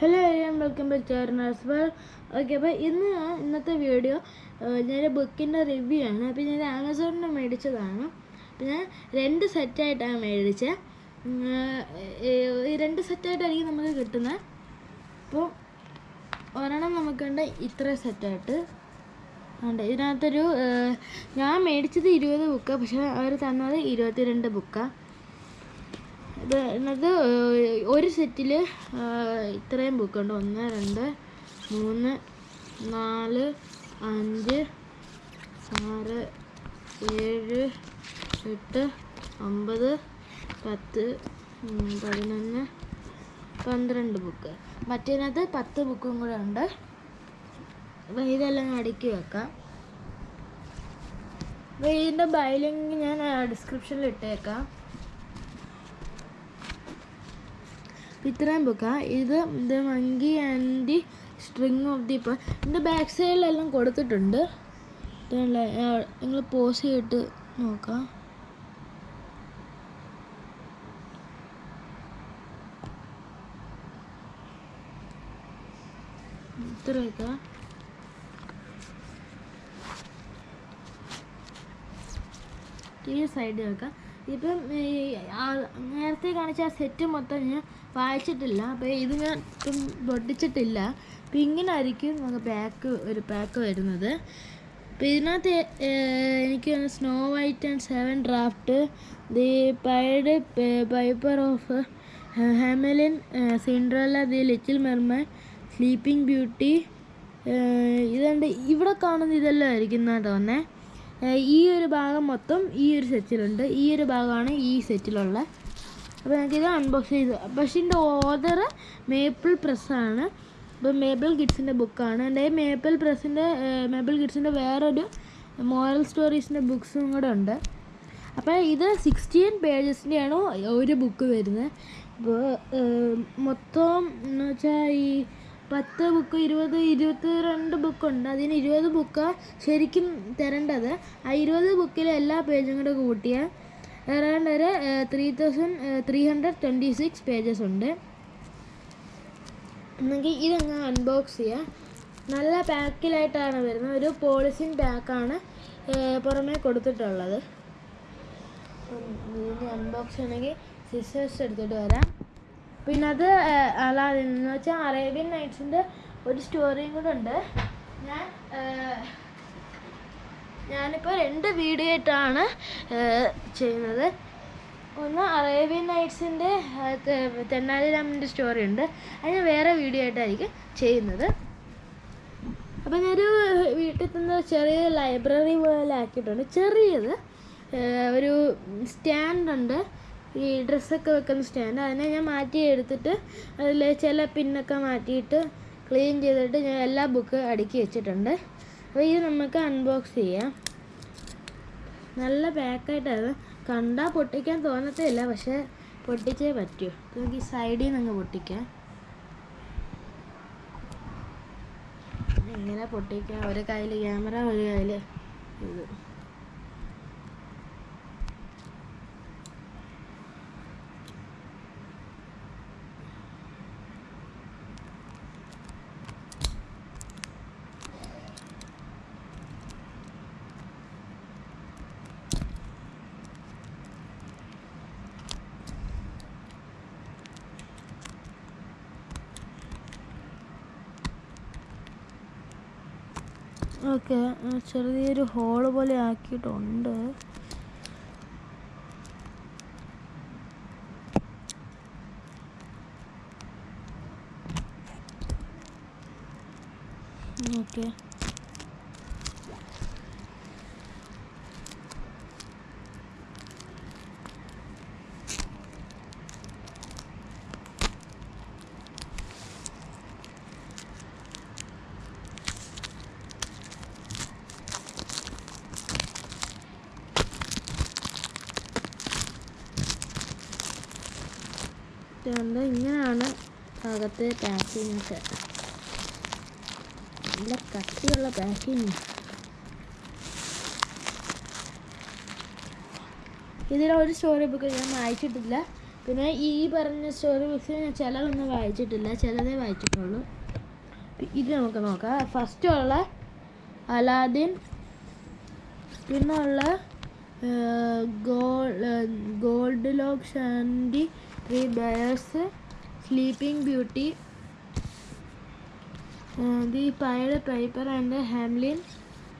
hello എല്ലാം welcome back ചേർണേഴ്സ് well okay അപ്പോൾ ഇന്ന് ഇന്നത്തെ വീഡിയോ ഞാൻ ബുക്കിൻ്റെ റിവ്യൂ ആണ് അപ്പോൾ ഞാൻ ആമസോണിൽ നിന്ന് മേടിച്ചതാണ് അപ്പോൾ ഞാൻ രണ്ട് സെറ്റായിട്ടാണ് മേടിച്ചത് രണ്ട് സെറ്റായിട്ടായിരിക്കും നമുക്ക് കിട്ടുന്നത് അപ്പോൾ ഒരെണ്ണം നമുക്കുണ്ട് ഇത്ര സെറ്റായിട്ട് ഉണ്ട് ഇതിനകത്തൊരു ഞാൻ മേടിച്ചത് ഇരുപത് ബുക്കാണ് പക്ഷേ അവർ തന്നത് ഇരുപത്തിരണ്ട് ബുക്കാണ് ഇത് ഒരു സെറ്റിൽ ഇത്രയും ബുക്കുണ്ട് ഒന്ന് രണ്ട് മൂന്ന് നാല് അഞ്ച് ആറ് ഏഴ് എട്ട് ഒമ്പത് പത്ത് പതിനൊന്ന് പന്ത്രണ്ട് ബുക്ക് മറ്റേനകത്ത് പത്ത് ബുക്കും കൂടെ ഉണ്ട് അപ്പം ഇതെല്ലാം അടുക്കി വെക്കാം അപ്പം ഇതിൻ്റെ ബൈലിങ് ഞാൻ ഡിസ്ക്രിപ്ഷനിൽ ഇട്ടേക്കാം അപ്പം ഇത്രയും ബുക്കാണ് ഇത് the monkey and the string of the ഇപ്പോൾ എൻ്റെ ബാക്ക് സൈഡിലെല്ലാം കൊടുത്തിട്ടുണ്ട് നിങ്ങൾ പോസ് ചെയ്തിട്ട് നോക്കാം ഇത്രയൊക്കെ ഈ സൈഡിൽ വെക്കാം ഇപ്പം നേരത്തെ കാണിച്ച ആ സെറ്റ് മൊത്തം ഞാൻ വായിച്ചിട്ടില്ല അപ്പോൾ ഇത് ഞാൻ ഇപ്പം പൊട്ടിച്ചിട്ടില്ല അപ്പം ഇങ്ങനെ ആയിരിക്കും നമുക്ക് പാക്ക് ഒരു പാക്ക് വരുന്നത് അപ്പം ഇതിനകത്ത് എനിക്ക് Snow White and seven dwarfs the pied piper of Hamelin Cinderella the little mermaid sleeping beauty ഇതുണ്ട് ഇവിടെ കാണുന്ന ഇതെല്ലാം ആയിരിക്കും എന്നാണ് തോന്നേ ഈ ഒരു ഭാഗം മൊത്തം ഈ ഒരു സെറ്റിലുണ്ട് ഈ ഒരു ഭാഗമാണ് ഈ സെറ്റിലുള്ള അപ്പോൾ ഇത് അൺബോക്സ് ചെയ്തു പക്ഷേ എൻ്റെ ഓർഡർ മേപ്പിൾ പ്രസ്സാണ് അപ്പോൾ മേപ്പിൾ കിഡ്സിൻ്റെ ബുക്കാണ് എൻ്റെ മേപ്പിൾ പ്രസ്സിൻ്റെ മേപ്പിൾ കിഡ്സിൻ്റെ വേറൊരു മോറൽ സ്റ്റോറീസിൻ്റെ ബുക്സും കൂടെ ഉണ്ട് അപ്പോൾ ഇത് സിക്സ്റ്റീൻ പേജസിൻ്റെയാണ് ഒരു ബുക്ക് വരുന്നത് ഇപ്പോൾ മൊത്തം എന്ന് വെച്ചാൽ ഈ പത്ത് ബുക്ക് ഇരുപത് ഇരുപത്തി രണ്ട് ബുക്കുണ്ട് അതിന് ഇരുപത് ബുക്കാണ് ശരിക്കും തരേണ്ടത് ആ ഇരുപത് ബുക്കിൽ എല്ലാ പേജും കൂടെ കൂട്ടിയാൽ ഏതാണ്ട് ഒരു three thousand three hundred twenty six pages ഉണ്ട് നിങ്ങൾക്ക് ഇതങ്ങ് അൺബോക്സ് ചെയ്യാം നല്ല പാക്കിലായിട്ടാണ് വരുന്നത് ഒരു പോളിസിൻ പാക്കാണ് പുറമേ കൊടുത്തിട്ടുള്ളത് അൺബോക്സ് ചെയ്യണമെങ്കിൽ സിസ്റ്റേഴ്സ് എടുത്തിട്ട് വരാം പിന്നെ അത് അലാദിൻ എന്ന് വെച്ചാൽ അറേബ്യൻ നൈറ്റ്സിൻ്റെ ഒരു സ്റ്റോറിയും കൂടെ ഉണ്ട് ഞാൻ ഞാനിപ്പോൾ രണ്ട് വീഡിയോ ആയിട്ടാണ് ചെയ്യുന്നത് ഒന്ന് അറേബ്യൻ നൈറ്റ്സിൻ്റെ രാമൻ്റെ സ്റ്റോറി ഉണ്ട് ഞാൻ വേറെ വീഡിയോ ആയിട്ടായിരിക്കും ചെയ്യുന്നത് അപ്പം ഞാനൊരു വീട്ടിൽ തന്നെ ചെറിയ ലൈബ്രറി പോലെ ആക്കിയിട്ടുണ്ട് ചെറിയത് ഒരു സ്റ്റാൻഡുണ്ട് ഈ ഡ്രസ്സൊക്കെ വെക്കുന്ന സ്റ്റാൻഡ് അതിനെ ഞാൻ മാറ്റി എടുത്തിട്ട് അതിൽ ചില പിന്നൊക്കെ മാറ്റിയിട്ട് ക്ലീൻ ചെയ്തിട്ട് ഞാൻ എല്ലാ ബുക്ക് അടുക്കി വെച്ചിട്ടുണ്ട് അപ്പോൾ ഇത് നമുക്ക് അൺബോക്സ് ചെയ്യാം നല്ല പാക്കായിട്ടായിരുന്നു കണ്ടാൽ പൊട്ടിക്കാൻ തോന്നത്തേയില്ല പക്ഷേ പൊട്ടിച്ചേ പറ്റൂ നമുക്ക് ഈ സൈഡിൽ നിന്ന് അങ്ങ് പൊട്ടിക്കാം ഇങ്ങനെ പൊട്ടിക്കാം ഒരു കയ്യിൽ ക്യാമറ ഒരു കയ്യിൽ ഇത് ഓക്കെ ചെറിയൊരു ഹോള് പോലെ ആക്കിയിട്ടുണ്ട് ഓക്കെ ഒക്കെ ഇങ്ങനെയാണ് അകത്തെ പാക്കിംഗ് ഒക്കെ നല്ല കട്ടിയുള്ള പാക്കിംഗ് ഇതിലൊരു സ്റ്റോറി ബുക്ക് ഞാൻ വായിച്ചിട്ടില്ല പിന്നെ ഈ പറഞ്ഞ സ്റ്റോറി ബുക്സ് ഞാൻ ചിലതൊന്നും വായിച്ചിട്ടില്ല ചിലതേ വായിച്ചിട്ടുള്ളൂ ഇത് നമുക്ക് നോക്കാം ഫസ്റ്റ് ഉള്ള അലാദിൻ പിന്നുള്ള Goldilocks and the Three Bears, Sleeping Beauty, The Pied Piper and Hamlin,